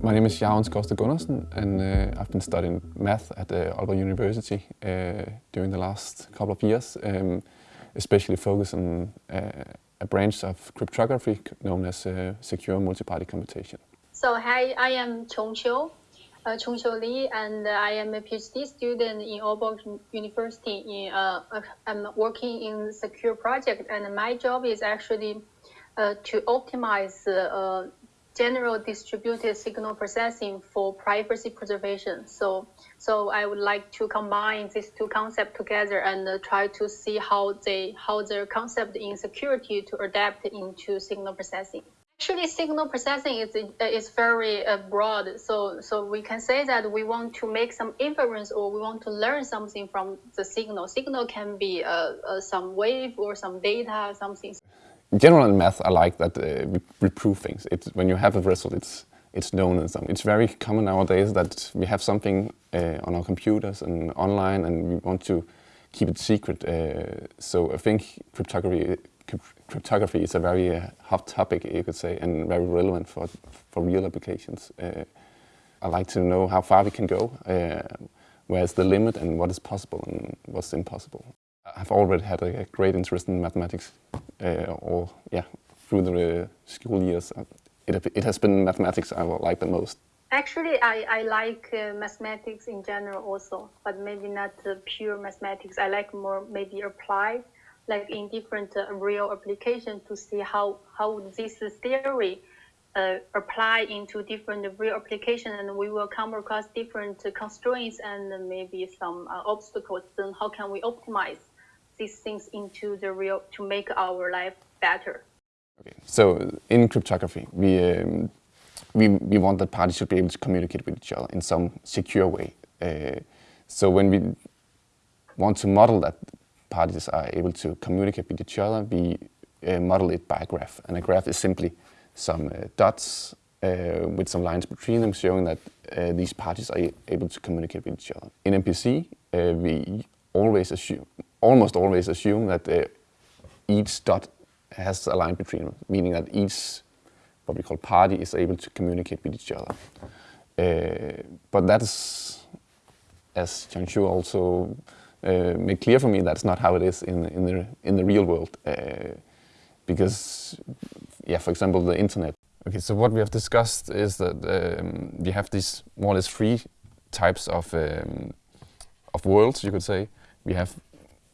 My name is Jaron Skovsted Gundersen and uh, I've been studying math at uh, Aalborg University uh, during the last couple of years, um, especially focused on uh, a branch of cryptography known as uh, secure multi-party computation. So hi, I am Qiongxiu, uh, Qiongxiu Li, and I am a PhD student in Aalborg University. In, uh, I'm working in secure project, and my job is actually to optimize general distributed signal processing for privacy preservation. So, so I would like to combine these two concepts together and uh, try to see how they how their concept in security to adapt into signal processing. Actually, signal processing is is very uh, broad. So so we can say that we want to make some inference or we want to learn something from the signal. Signal can be uh, uh some wave or some data, something in general in math, I like that uh, we, we, prove things. It's, when you have a result, it's, it's known and something. It's very common nowadays that we have something uh, on our computers and online and we want to keep it secret. Uh, so I think cryptography, cryptography is a very uh, hot topic, you could say, and very relevant for, for real applications. Uh, I like to know how far we can go, uh, where's the limit and what is possible and what's impossible. I've already had a great interest in mathematics, uh, or yeah, through the uh, school years. Uh, it, it has been mathematics I like the most. Actually, I, I like uh, mathematics in general also, but maybe not uh, pure mathematics. I like more maybe applied, like in different uh, real applications to see how, how this theory apply into different real application and we will come across different constraints and maybe some obstacles. Then how can we optimize these things into the real to make our life better. Okay, so in cryptography, we um, we we want that parties should be able to communicate with each other in some secure way. Uh, so when we want to model that parties are able to communicate with each other, we uh, model it by a graph, and a graph is simply some uh, dots uh, with some lines between them showing that uh, these parties are able to communicate with each other. In MPC, uh, we always assume, almost always assume that uh, each dot has a line between them, meaning that each what we call party is able to communicate with each other. Uh, but that's, as Qiongxiu also uh, made clear for me, that's not how it is in, in, the, in the real world. Uh, because, yeah, for example, the internet. Okay, so what we have discussed is that um, we have these more or less three types of, um, of worlds, you could say. We have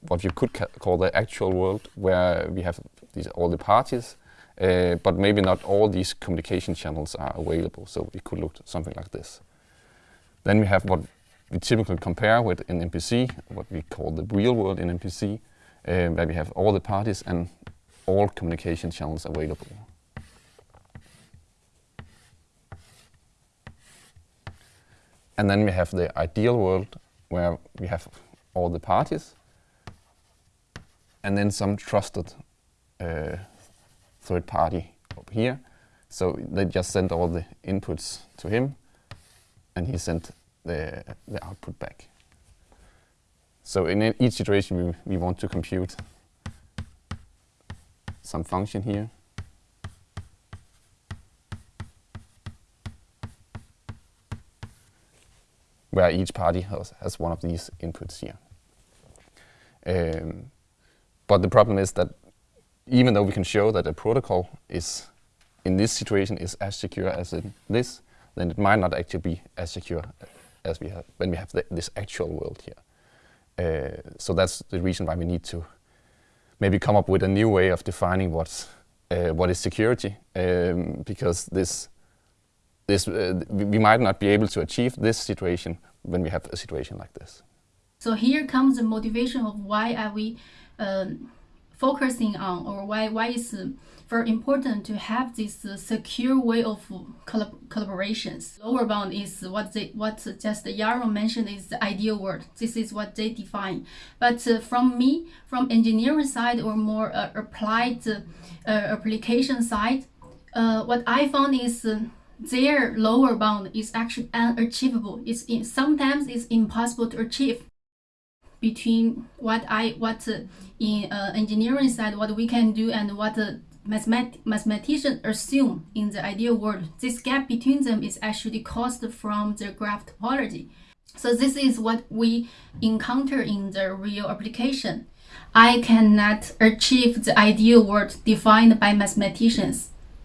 what you could ca call the actual world, where we have these, all the parties, uh, but maybe not all these communication channels are available. So it could look something like this. Then we have what we typically compare with in MPC, what we call the real world in MPC, uh, where we have all the parties and all communication channels available. And then we have the ideal world, where we have all the parties, and then some trusted uh, third party up here. So they just sent all the inputs to him and he sent the, the output back. So in each situation we, we want to compute some function here. where each party has, has one of these inputs here. Um, but the problem is that even though we can show that a protocol is, in this situation, is as secure as in this, then it might not actually be as secure as we have when we have the, this actual world here. Uh, so that's the reason why we need to maybe come up with a new way of defining what's, uh, what is security, um, because this, this uh, we might not be able to achieve this situation when we have a situation like this. So here comes the motivation of why are we um, focusing on or why, why it's very important to have this uh, secure way of collab collaborations. Lower bound is what they what just Jaron mentioned is the ideal world. This is what they define. But uh, from me, from engineering side or more uh, applied uh, application side, uh, what I found is uh, their lower bound is actually unachievable. It's in, sometimes it's impossible to achieve between what I what uh, in uh, engineering side what we can do and what the mathemat mathematicians assume in the ideal world. This gap between them is actually caused from the graph topology. So this is what we encounter in the real application. I cannot achieve the ideal world defined by mathematicians.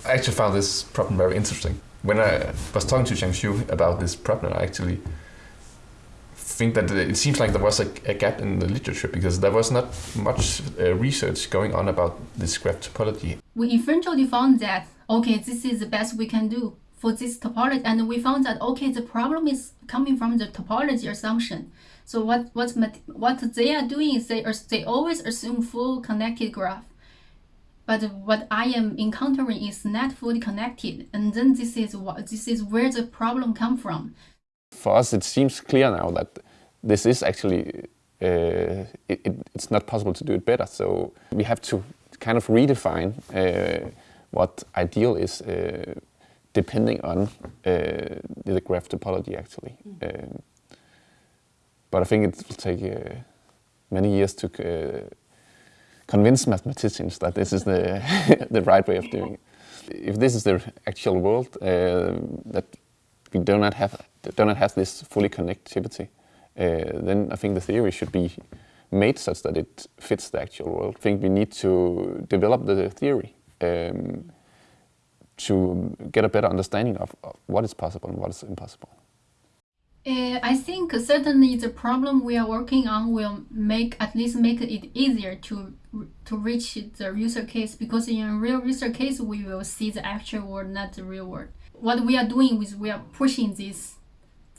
I actually found this problem very interesting. When I was talking to Qiongxiu about this problem, I actually think that it seems like there was a, a, gap in the literature because there was not much uh, research going on about this graph topology. We eventually found that, okay, this is the best we can do for this topology. And we found that, okay, the problem is coming from the topology assumption. So what, what, what they are doing is they, they always assume full connected graph. But what I am encountering is not fully connected. And then this is, what, this is where the problem come from. For us, it seems clear now that this is actually, uh, it, it, it's not possible to do it better. So we have to kind of redefine uh, what ideal is uh, depending on uh, the graph topology actually. Mm. But I think it will take uh, many years to uh, convince mathematicians that this is the, the right way of doing it. If this is the actual world, that we do not have do not have this fully connectivity, then I think the theory should be made such that it fits the actual world. I think we need to develop the theory um, to get a better understanding of, of, what is possible and what is impossible. Uh, I think certainly the problem we are working on will make at least make it easier to to reach the user case because in real user case we will see the actual world, not the real world. What we are doing is we are pushing this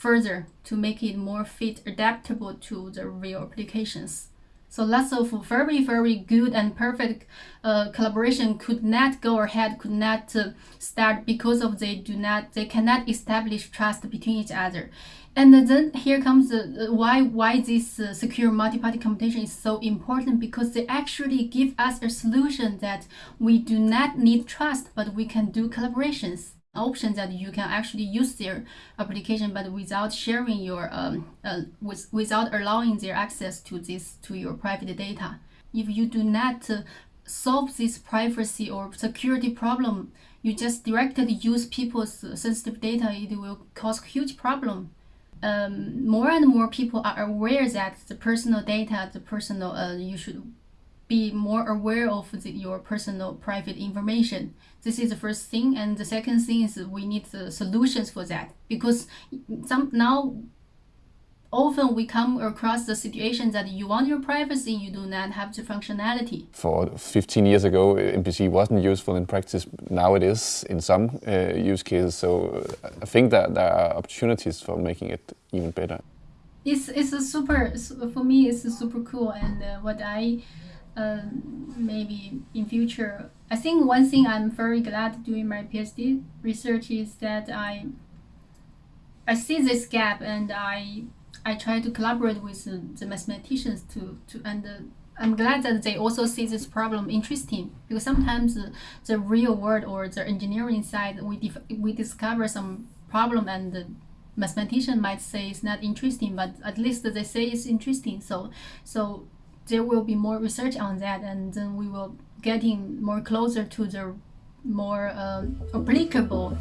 further to make it more fit adaptable to the real applications. So lots of very, very good and perfect uh, collaboration could not go ahead, could not uh, start because of they do not, they cannot establish trust between each other. And then here comes why why this uh, secure multi-party computation is so important because they actually give us a solution that we do not need trust, but we can do collaborations option that you can actually use their application but without sharing your um, uh, with, without allowing their access to this to your private data. If you do not uh, solve this privacy or security problem you just directly use people's sensitive data it will cause huge problem. Um, more and more people are aware that the personal data the personal uh, you should be more aware of the, your personal private information. This is the first thing. And the second thing is we need the solutions for that because some now often we come across the situation that you want your privacy, you do not have the functionality. For 15 years ago, MPC wasn't useful in practice. Now it is in some uh, use cases. So I think that there are opportunities for making it even better. It's, it's a super, for me, it's super cool. And uh, what I um, maybe in future. I think one thing I'm very glad doing my PhD research is that I I see this gap and I I try to collaborate with the, the mathematicians to to and uh, I'm glad that they also see this problem interesting because sometimes uh, the real world or the engineering side we we discover some problem and the mathematician might say it's not interesting but at least they say it's interesting so so there will be more research on that and then we will getting more closer to the more uh, applicable